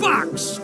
Box!